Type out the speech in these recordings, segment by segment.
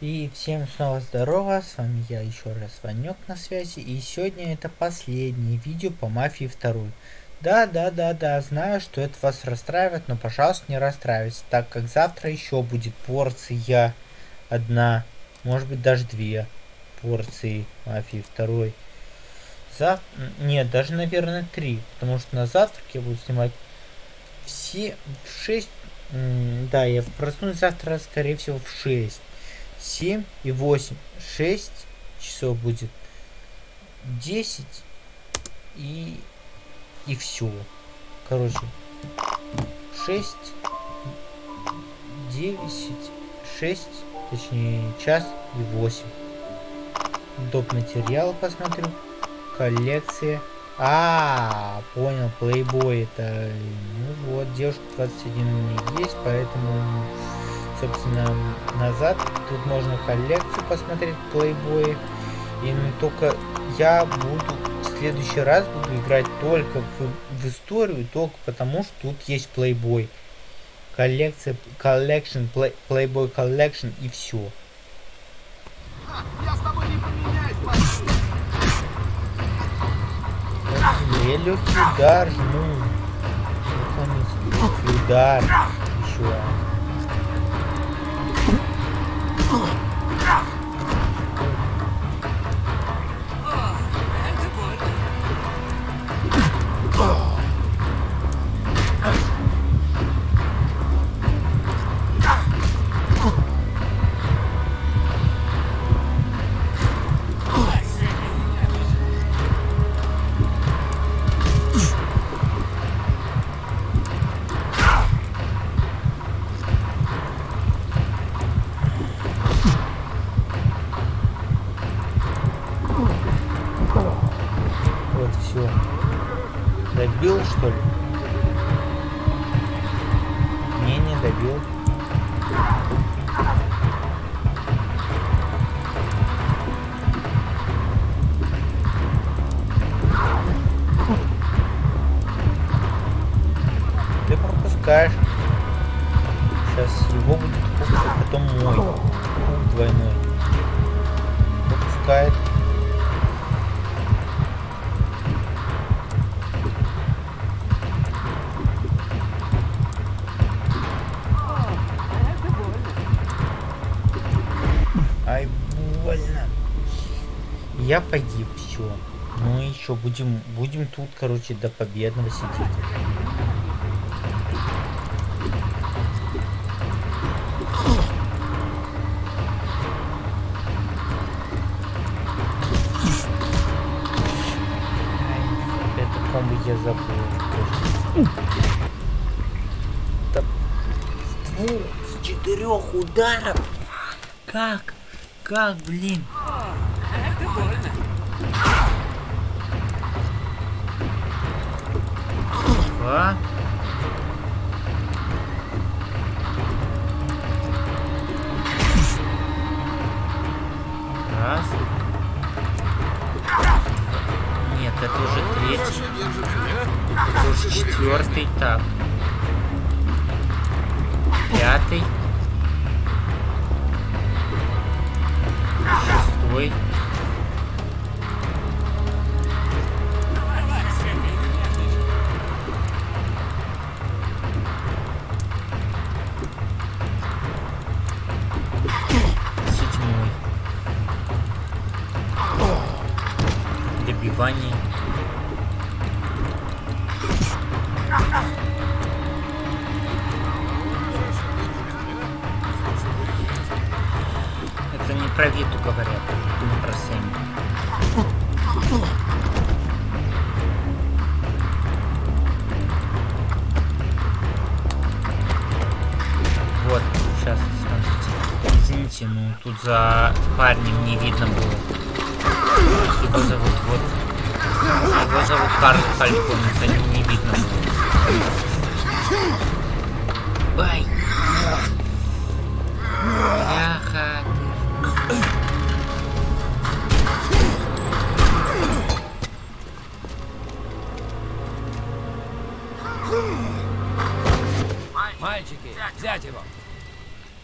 И всем снова здорово, с вами я еще раз Ванек на связи, и сегодня это последнее видео по Мафии 2. Да, да, да, да, знаю, что это вас расстраивает, но пожалуйста не расстраивайтесь, так как завтра еще будет порция одна, может быть даже две порции Мафии 2. Зав... Нет, даже наверное три, потому что на завтрак я буду снимать все в 6 да, я проснусь завтра, скорее всего, в 6. 7 и 8. 6 часов будет. 10 и... И все. Короче. 6, 9, 6, точнее, час и 8. Доп. материал посмотрю. Коллекция а, понял, Playboy это... Ну вот, девушка 21 у меня есть, поэтому, собственно, назад. Тут можно коллекцию посмотреть, Playboy. И ну, только я буду в следующий раз буду играть только в, в историю, только потому что тут есть Playboy. Коллекция, collection, Playboy Collection и все. Я с тобой не поменяюсь, Melhor cuidar, irmão. Vamos cuidar, João. Добил. Ты пропускаешь. Сейчас его будет куб, а потом мой. Двойной. Пропускает. Я погиб, все. Ну и еще будем, будем тут, короче, до победного сидеть. Это комбо я забыл. Да, с двух, с четырех ударов. Как? Как, блин? Два. Раз. Нет, это уже третий. Это уже четвертый. Так. Пятый. Шестой. Добивании. Это не про Виту говорят, не про Сэмми. Вот, сейчас, смотрите. Извините, ну тут за парнем не видно было. Его зовут вот... Его зовут Карл Фалькон, за ним не видно. Бай! Бляха Мальчики, взять его!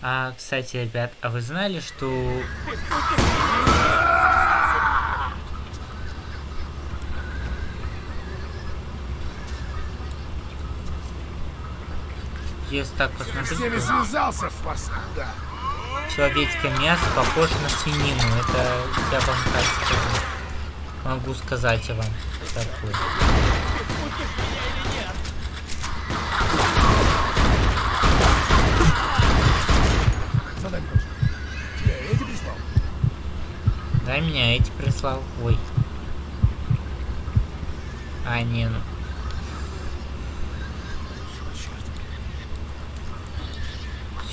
А, кстати, ребят, а вы знали, что... Если так посмотреть, то связался, паскуда. человеческое мясо похоже на свинину. Это я вам так скажу. Могу сказать я вам такое. Да, меня эти прислал. Ой. А, не, ну.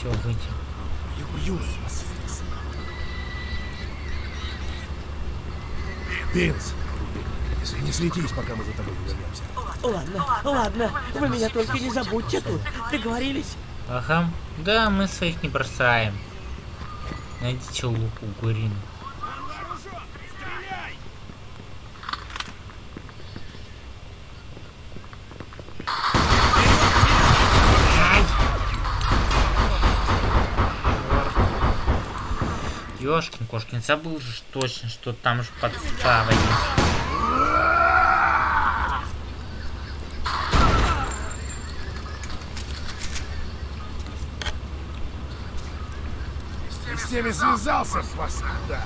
Все. Пинс, если не слетись, пока мы за тобой не вернемся. Ладно, ладно, вы меня только не забудьте тут. Договорились? Ага. Да, мы своих не бросаем. Найдите луку Гурину. Ёшкин кошкин, забыл же точно, что там же подстава есть. Ты с теми связался, паскуда.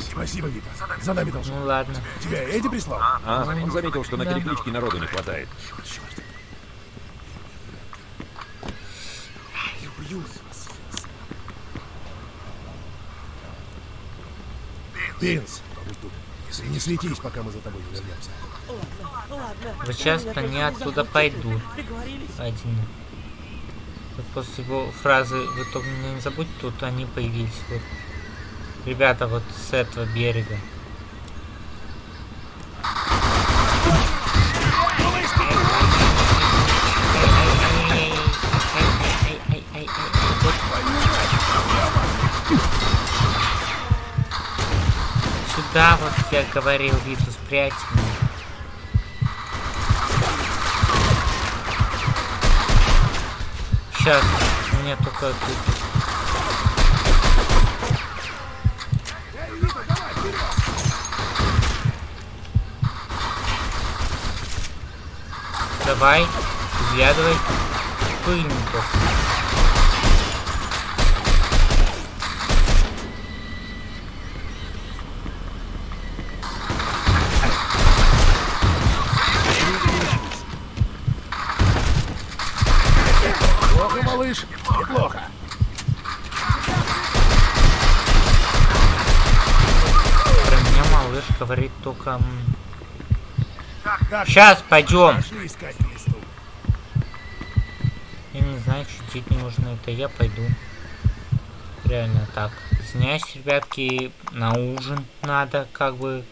Спасибо, Вита. За нами должны. Ну ладно. Тебя Эдди прислал? А, он заметил, что на перекличке народу не хватает. Черт. Я вас. Пинс. Если не слетись, пока мы за тобой не вернемся. Вот только не оттуда забудьте пойду. тут. Договорились? Один. Вот после его фразы «Вы только не забудьте», тут они появились. Вот. Ребята вот с этого берега. Сюда вот я говорил Виту спрячь. Сейчас мне только тут. Давай, взглядывай пыльников. Неплохо. Про меня малыш говорит только... Так, Сейчас пойдем. Я не знаю, что чуть не нужно это, я пойду. Реально так. Извиняюсь, ребятки, на ужин надо, как бы.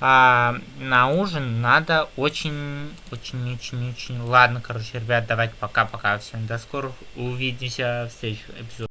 А на ужин надо очень, очень, очень, очень. Ладно, короче, ребят, давайте пока-пока всем. До скорых увидимся в следующих эпизодах.